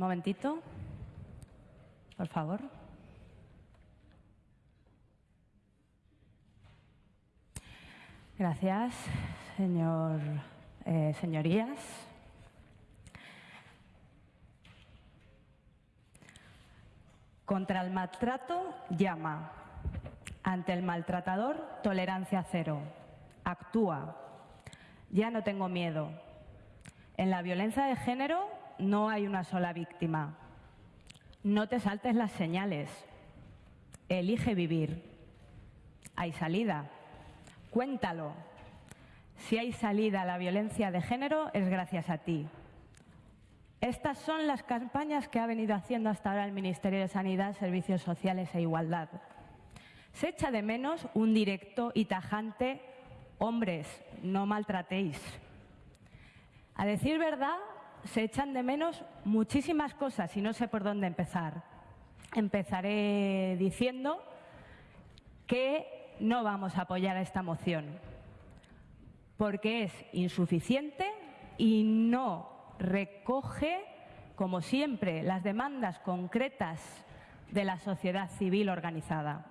momentito, por favor. Gracias, señor, eh, señorías. Contra el maltrato, llama. Ante el maltratador, tolerancia cero. Actúa. Ya no tengo miedo. En la violencia de género no hay una sola víctima. No te saltes las señales. Elige vivir. Hay salida. Cuéntalo. Si hay salida a la violencia de género es gracias a ti. Estas son las campañas que ha venido haciendo hasta ahora el Ministerio de Sanidad, Servicios Sociales e Igualdad. Se echa de menos un directo y tajante, hombres, no maltratéis. A decir verdad, se echan de menos muchísimas cosas y no sé por dónde empezar. Empezaré diciendo que no vamos a apoyar a esta moción porque es insuficiente y no recoge, como siempre, las demandas concretas de la sociedad civil organizada.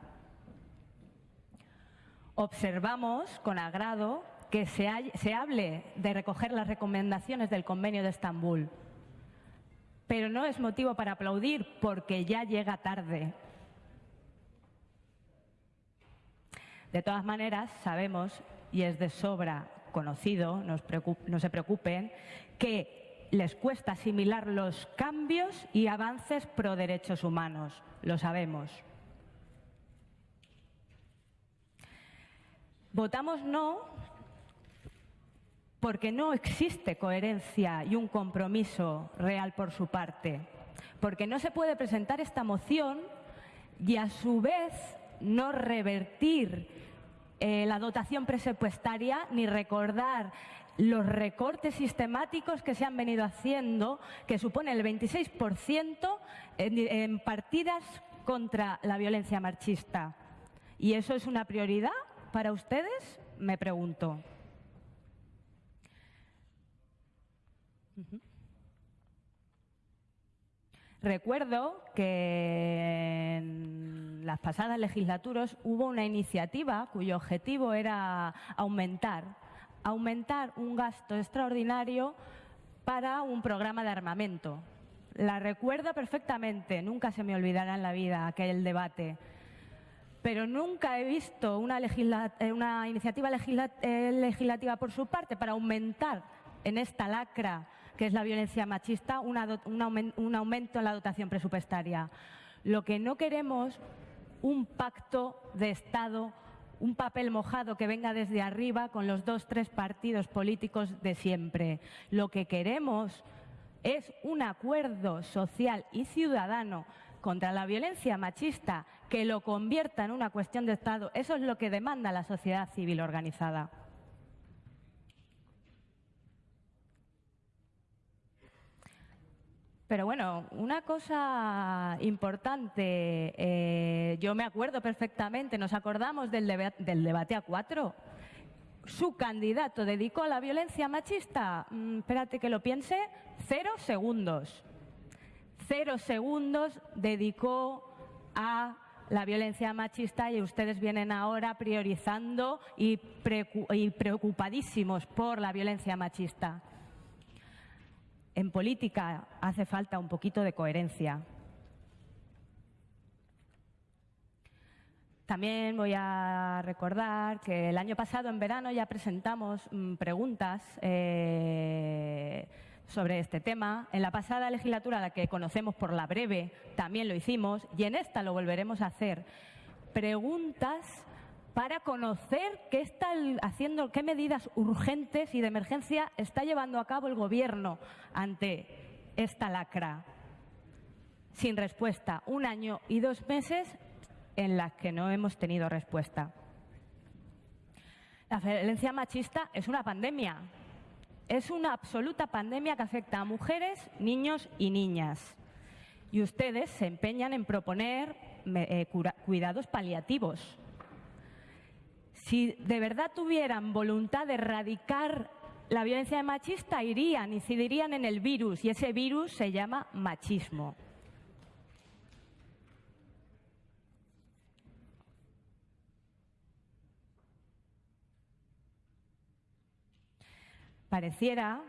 Observamos con agrado que se, hable de recoger las recomendaciones del Convenio de Estambul, pero no es motivo para aplaudir porque ya llega tarde. De todas maneras, sabemos, y es de sobra conocido, no se preocupen, que les cuesta asimilar los cambios y avances pro derechos humanos, lo sabemos. Votamos no porque no existe coherencia y un compromiso real por su parte, porque no se puede presentar esta moción y a su vez no revertir eh, la dotación presupuestaria ni recordar los recortes sistemáticos que se han venido haciendo, que supone el 26% en, en partidas contra la violencia machista. ¿Y eso es una prioridad para ustedes? Me pregunto. Recuerdo que en las pasadas legislaturas hubo una iniciativa cuyo objetivo era aumentar, aumentar un gasto extraordinario para un programa de armamento. La recuerdo perfectamente, nunca se me olvidará en la vida aquel debate. Pero nunca he visto una, eh, iniciativa eh, legislativa por su parte para aumentar en esta lacra que es la violencia machista, un, aumento en la dotación presupuestaria. Lo que no queremos, un pacto de Estado, un papel mojado que venga desde arriba con los dos, tres partidos políticos de siempre. Lo que queremos es un acuerdo social y ciudadano contra la violencia machista que lo convierta en una cuestión de Estado. Eso es lo que demanda la sociedad civil organizada. Pero bueno, una cosa importante, eh, yo me acuerdo perfectamente, nos acordamos del, debate a cuatro. Su candidato dedicó a la violencia machista, mm, espérate que lo piense, cero segundos. Cero segundos dedicó a la violencia machista y ustedes vienen ahora priorizando y preocupadísimos por la violencia machista en política hace falta un poquito de coherencia. También voy a recordar que el año pasado, en verano, ya presentamos mm, preguntas eh, sobre este tema. En la pasada legislatura, la que conocemos por la breve, también lo hicimos y en esta lo volveremos a hacer. Preguntas para conocer qué está haciendo, qué medidas urgentes y de emergencia está llevando a cabo el Gobierno ante esta lacra. Sin respuesta, un año y dos meses en las que no hemos tenido respuesta. La violencia machista es una pandemia. Es una absoluta pandemia que afecta a mujeres, niños y niñas. Y ustedes se empeñan en proponer eh, cuidados paliativos si de verdad tuvieran voluntad de erradicar la violencia machista irían, incidirían en el virus y ese virus se llama machismo. Pareciera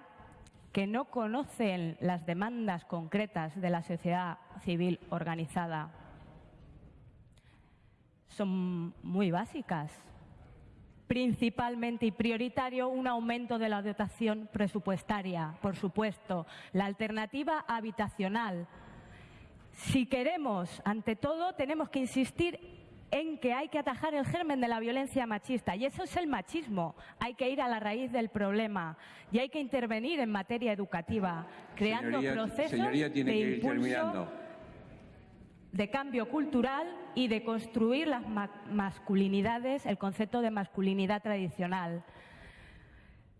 que no conocen las demandas concretas de la sociedad civil organizada. Son muy básicas. Principalmente y prioritario un aumento de la dotación presupuestaria, por supuesto. La alternativa habitacional. Si queremos, ante todo, tenemos que insistir en que hay que atajar el germen de la violencia machista. Y eso es el machismo. Hay que ir a la raíz del problema y hay que intervenir en materia educativa, creando Señoría- procesos señoría, tiene de que ir impulso, terminando. De cambio cultural y de construir las ma- masculinidades, el concepto de masculinidad tradicional.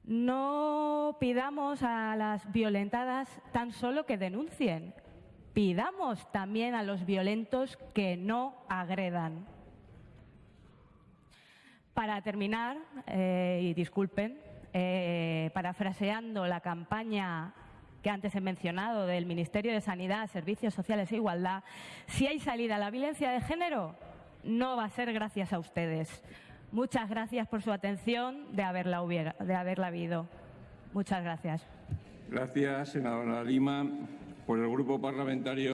No pidamos a las violentadas tan solo que denuncien, pidamos también a los violentos que no agredan. Para terminar, eh, y disculpen, eh, parafraseando la campaña que antes he mencionado del Ministerio de Sanidad, Servicios Sociales e Igualdad, si hay salida a la violencia de género, no va a ser gracias a ustedes. Muchas gracias por su atención de haberla, hubiera, de haberla habido. Muchas gracias. Gracias, senadora Lima. Por el Grupo Parlamentario.